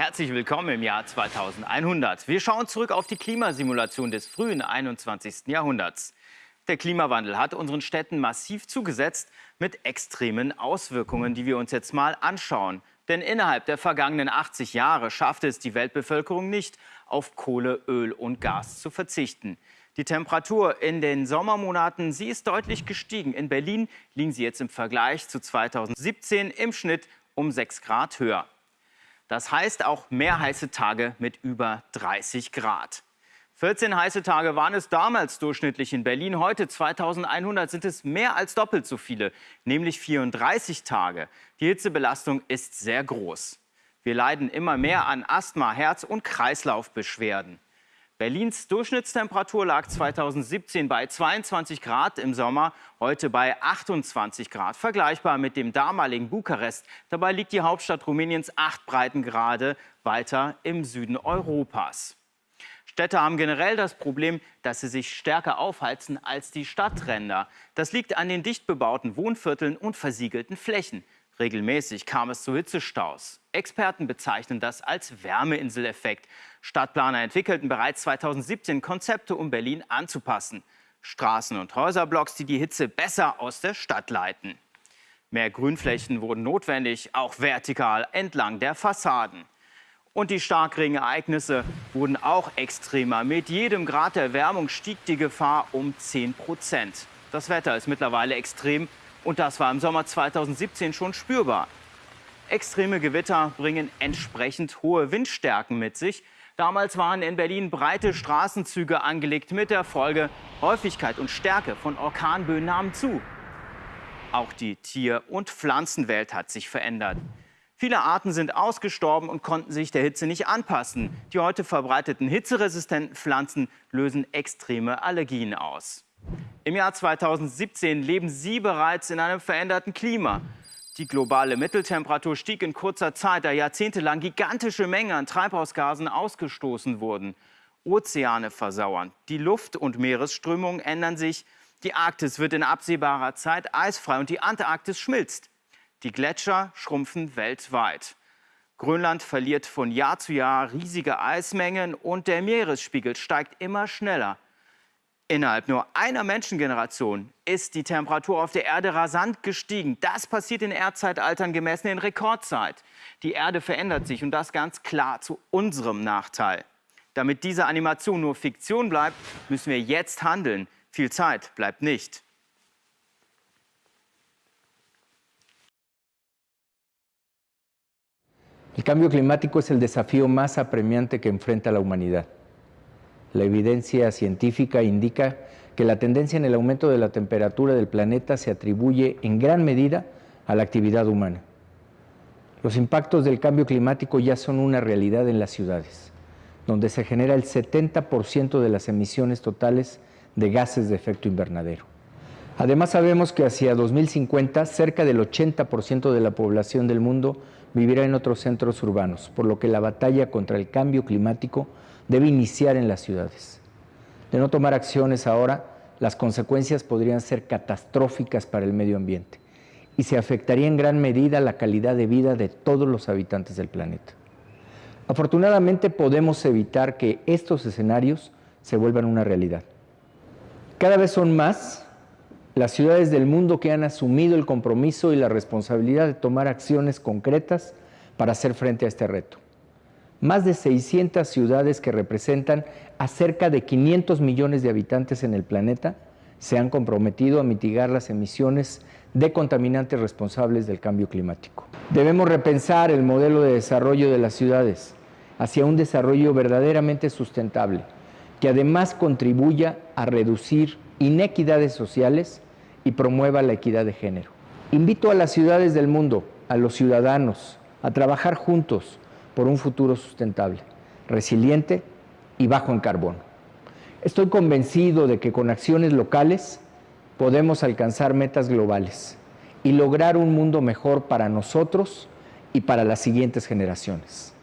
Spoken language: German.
Herzlich willkommen im Jahr 2100. Wir schauen zurück auf die Klimasimulation des frühen 21. Jahrhunderts. Der Klimawandel hat unseren Städten massiv zugesetzt mit extremen Auswirkungen, die wir uns jetzt mal anschauen. Denn innerhalb der vergangenen 80 Jahre schaffte es die Weltbevölkerung nicht, auf Kohle, Öl und Gas zu verzichten. Die Temperatur in den Sommermonaten, sie ist deutlich gestiegen. In Berlin liegen sie jetzt im Vergleich zu 2017 im Schnitt um 6 Grad höher. Das heißt auch mehr heiße Tage mit über 30 Grad. 14 heiße Tage waren es damals durchschnittlich in Berlin. Heute, 2100, sind es mehr als doppelt so viele, nämlich 34 Tage. Die Hitzebelastung ist sehr groß. Wir leiden immer mehr an Asthma, Herz- und Kreislaufbeschwerden. Berlins Durchschnittstemperatur lag 2017 bei 22 Grad im Sommer, heute bei 28 Grad, vergleichbar mit dem damaligen Bukarest. Dabei liegt die Hauptstadt Rumäniens acht Breitengrade weiter im Süden Europas. Städte haben generell das Problem, dass sie sich stärker aufheizen als die Stadtränder. Das liegt an den dicht bebauten Wohnvierteln und versiegelten Flächen. Regelmäßig kam es zu Hitzestaus. Experten bezeichnen das als Wärmeinseleffekt. Stadtplaner entwickelten bereits 2017 Konzepte, um Berlin anzupassen. Straßen- und Häuserblocks, die die Hitze besser aus der Stadt leiten. Mehr Grünflächen wurden notwendig, auch vertikal entlang der Fassaden. Und die Starkregenereignisse wurden auch extremer. Mit jedem Grad Erwärmung stieg die Gefahr um 10 Prozent. Das Wetter ist mittlerweile extrem und das war im Sommer 2017 schon spürbar. Extreme Gewitter bringen entsprechend hohe Windstärken mit sich. Damals waren in Berlin breite Straßenzüge angelegt mit der Folge, Häufigkeit und Stärke von Orkanböen nahmen zu. Auch die Tier- und Pflanzenwelt hat sich verändert. Viele Arten sind ausgestorben und konnten sich der Hitze nicht anpassen. Die heute verbreiteten hitzeresistenten Pflanzen lösen extreme Allergien aus. Im Jahr 2017 leben Sie bereits in einem veränderten Klima. Die globale Mitteltemperatur stieg in kurzer Zeit, da jahrzehntelang gigantische Mengen an Treibhausgasen ausgestoßen wurden. Ozeane versauern, die Luft- und Meeresströmungen ändern sich, die Arktis wird in absehbarer Zeit eisfrei und die Antarktis schmilzt. Die Gletscher schrumpfen weltweit. Grönland verliert von Jahr zu Jahr riesige Eismengen und der Meeresspiegel steigt immer schneller. Innerhalb nur einer Menschengeneration ist die Temperatur auf der Erde rasant gestiegen. Das passiert in Erdzeitaltern gemessen in Rekordzeit. Die Erde verändert sich und das ganz klar zu unserem Nachteil. Damit diese Animation nur Fiktion bleibt, müssen wir jetzt handeln. Viel Zeit bleibt nicht. El cambio climático es el desafío más apremiante que enfrenta la humanidad. La evidencia científica indica que la tendencia en el aumento de la temperatura del planeta se atribuye en gran medida a la actividad humana. Los impactos del cambio climático ya son una realidad en las ciudades, donde se genera el 70% de las emisiones totales de gases de efecto invernadero. Además sabemos que hacia 2050 cerca del 80% de la población del mundo vivirá en otros centros urbanos, por lo que la batalla contra el cambio climático debe iniciar en las ciudades. De no tomar acciones ahora, las consecuencias podrían ser catastróficas para el medio ambiente y se afectaría en gran medida la calidad de vida de todos los habitantes del planeta. Afortunadamente podemos evitar que estos escenarios se vuelvan una realidad. Cada vez son más las ciudades del mundo que han asumido el compromiso y la responsabilidad de tomar acciones concretas para hacer frente a este reto más de 600 ciudades que representan a cerca de 500 millones de habitantes en el planeta se han comprometido a mitigar las emisiones de contaminantes responsables del cambio climático. Debemos repensar el modelo de desarrollo de las ciudades hacia un desarrollo verdaderamente sustentable, que además contribuya a reducir inequidades sociales y promueva la equidad de género. Invito a las ciudades del mundo, a los ciudadanos, a trabajar juntos por un futuro sustentable, resiliente y bajo en carbono. Estoy convencido de que con acciones locales podemos alcanzar metas globales y lograr un mundo mejor para nosotros y para las siguientes generaciones.